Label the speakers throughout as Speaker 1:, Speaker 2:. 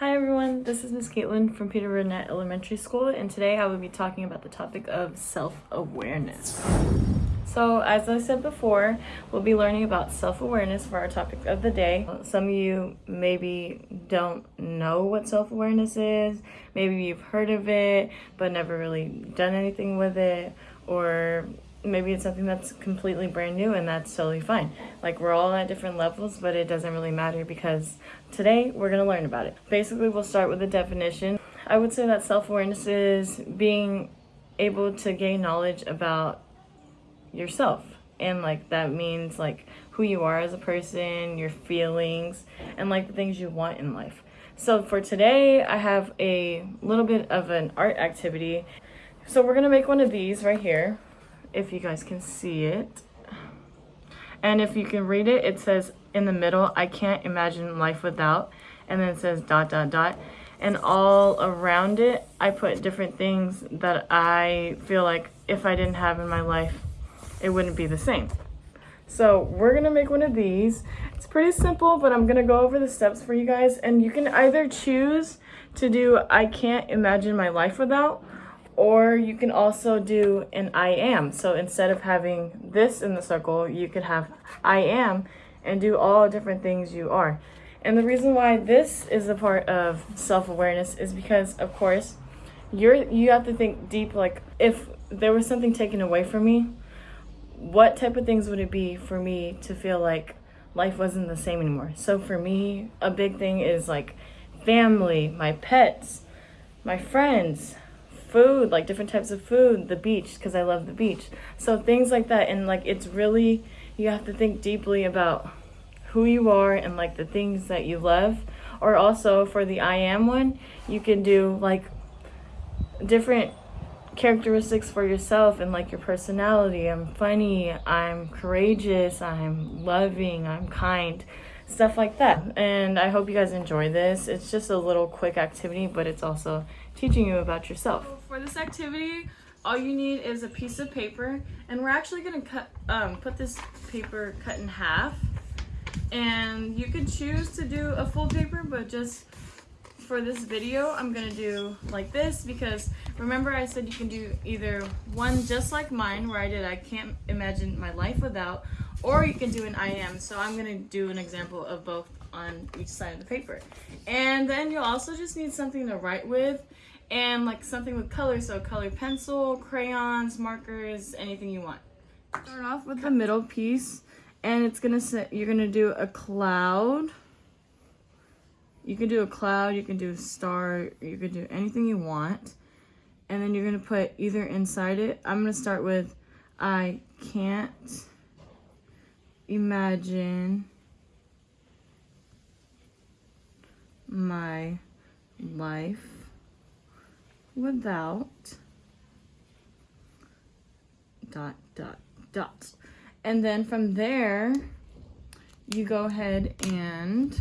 Speaker 1: Hi everyone, this is Miss Caitlin from Peter Burnett Elementary School and today I will be talking about the topic of self-awareness. So as I said before, we'll be learning about self-awareness for our topic of the day. Some of you maybe don't know what self-awareness is, maybe you've heard of it but never really done anything with it or maybe it's something that's completely brand new and that's totally fine. Like we're all at different levels, but it doesn't really matter because today we're to learn about it. Basically, we'll start with the definition. I would say that self-awareness is being able to gain knowledge about yourself. And like that means like who you are as a person, your feelings, and like the things you want in life. So for today, I have a little bit of an art activity. So we're gonna make one of these right here if you guys can see it. And if you can read it, it says in the middle, I can't imagine life without. And then it says dot, dot, dot. And all around it, I put different things that I feel like if I didn't have in my life, it wouldn't be the same. So we're gonna make one of these. It's pretty simple, but I'm gonna go over the steps for you guys. And you can either choose to do I can't imagine my life without, or you can also do an I am. So instead of having this in the circle, you could have I am and do all different things you are. And the reason why this is a part of self-awareness is because of course you're you have to think deep like if there was something taken away from me, what type of things would it be for me to feel like life wasn't the same anymore? So for me, a big thing is like family, my pets, my friends, food, like different types of food, the beach, because I love the beach. So things like that. And like it's really, you have to think deeply about who you are and like the things that you love. Or also for the I am one, you can do like different characteristics for yourself and like your personality. I'm funny, I'm courageous, I'm loving, I'm kind, stuff like that. And I hope you guys enjoy this. It's just a little quick activity, but it's also teaching you about yourself.
Speaker 2: So for this activity, all you need is a piece of paper, and we're actually gonna cut, um, put this paper cut in half. And you could choose to do a full paper, but just for this video, I'm gonna do like this because remember I said you can do either one just like mine where I did I can't imagine my life without, or you can do an I am. So I'm gonna do an example of both on each side of the paper. And then you'll also just need something to write with and like something with color. So color pencil, crayons, markers, anything you want.
Speaker 1: Start off with the middle piece and it's gonna say you're gonna do a cloud. You can do a cloud, you can do a star, you can do anything you want. And then you're gonna put either inside it. I'm gonna start with I can't imagine my life without dot dot dot. And then from there you go ahead and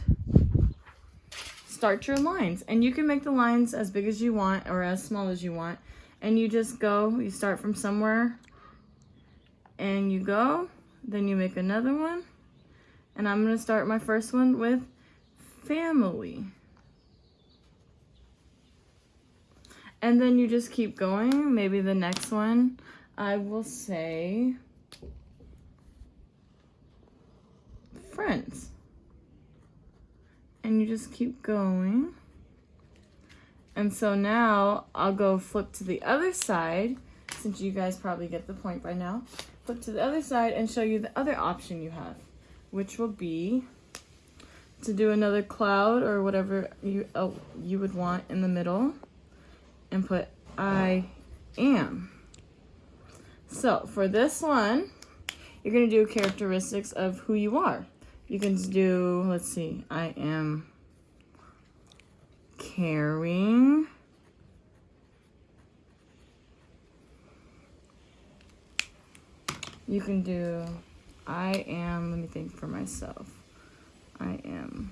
Speaker 1: start your lines. And you can make the lines as big as you want or as small as you want. And you just go you start from somewhere and you go. Then you make another one. And I'm gonna start my first one with family And then you just keep going. Maybe the next one, I will say friends. And you just keep going. And so now I'll go flip to the other side, since you guys probably get the point by now. Flip to the other side and show you the other option you have, which will be to do another cloud or whatever you, oh, you would want in the middle and put I am. So for this one, you're going to do characteristics of who you are. You can do, let's see, I am caring. You can do, I am, let me think for myself. I am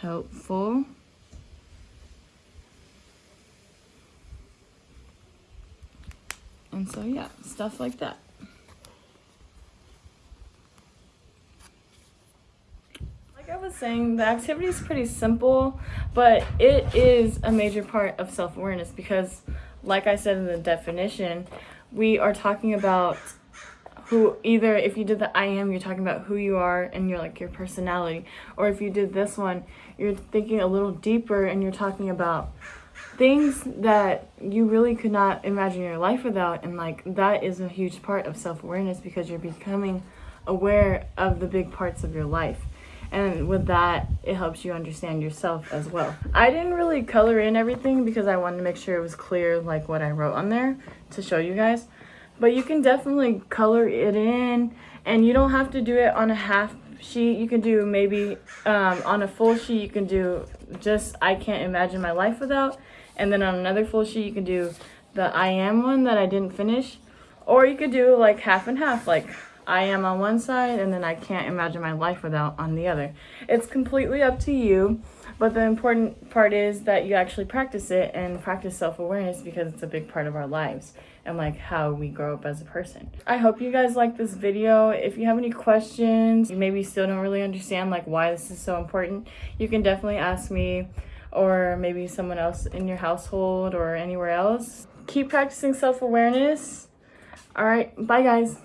Speaker 1: helpful. And so yeah, stuff like that. Like I was saying, the activity is pretty simple, but it is a major part of self awareness because, like I said in the definition, we are talking about who either if you did the I am, you're talking about who you are and you're like your personality, or if you did this one, you're thinking a little deeper and you're talking about things that you really could not imagine your life without and like that is a huge part of self-awareness because you're becoming aware of the big parts of your life. And with that it helps you understand yourself as well. I didn't really color in everything because i wanted to make sure it was clear like what i wrote on there to show you guys. But you can definitely color it in and you don't have to do it on a half sheet. You can do maybe um, on a full sheet you can do just i can't imagine my life without. And then on another full sheet you can do the i am one that i didn't finish. Or you could do like half and half like i am on one side and then i can't imagine my life without on the other it's completely up to you but the important part is that you actually practice it and practice self-awareness because it's a big part of our lives and like how we grow up as a person. I hope you guys like this video. If you have any questions, you maybe still don't really understand like why this is so important, you can definitely ask me or maybe someone else in your household or anywhere else. Keep practicing self-awareness. All right, bye guys.